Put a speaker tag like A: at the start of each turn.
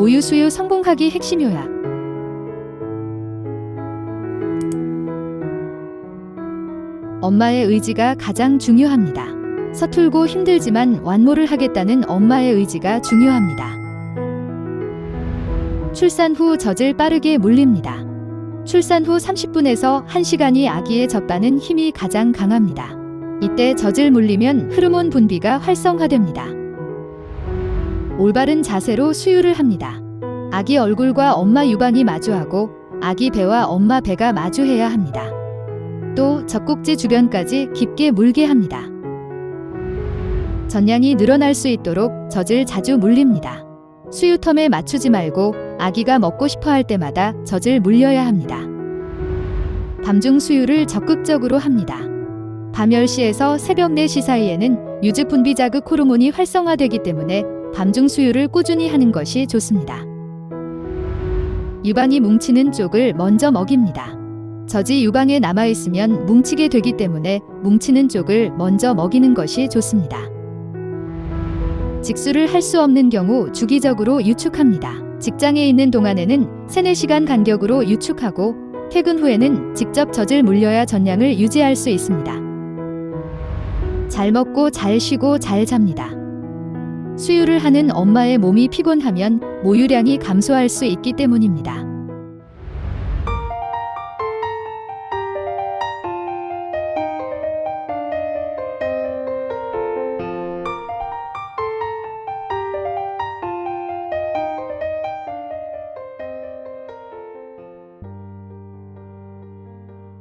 A: 모유 수유 성공하기 핵심 요약. 엄마의 의지가 가장 중요합니다. 서툴고 힘들지만 완모를 하겠다는 엄마의 의지가 중요합니다. 출산 후 젖을 빠르게 물립니다. 출산 후 30분에서 1시간이 아기의 젖바는 힘이 가장 강합니다. 이때 젖을 물리면 흐르몬 분비가 활성화됩니다. 올바른 자세로 수유를 합니다. 아기 얼굴과 엄마 유방이 마주하고 아기 배와 엄마 배가 마주해야 합니다. 또 젖꼭지 주변까지 깊게 물게 합니다. 전량이 늘어날 수 있도록 젖을 자주 물립니다. 수유텀에 맞추지 말고 아기가 먹고 싶어 할 때마다 젖을 물려야 합니다. 밤중 수유를 적극적으로 합니다. 밤 10시에서 새벽 4시 사이에는 유즈 분비 자극 호르몬이 활성화되기 때문에 밤중 수유를 꾸준히 하는 것이 좋습니다. 유방이 뭉치는 쪽을 먼저 먹입니다. 젖이 유방에 남아있으면 뭉치게 되기 때문에 뭉치는 쪽을 먼저 먹이는 것이 좋습니다. 직수를 할 수 없는 경우 주기적으로 유축합니다. 직장에 있는 동안에는 3, 4시간 간격으로 유축하고 퇴근 후에는 직접 젖을 물려야 전량을 유지할 수 있습니다. 잘 먹고 잘 쉬고 잘 잡니다. 수유를 하는 엄마의 몸이 피곤하면 모유량이 감소할 수 있기 때문입니다.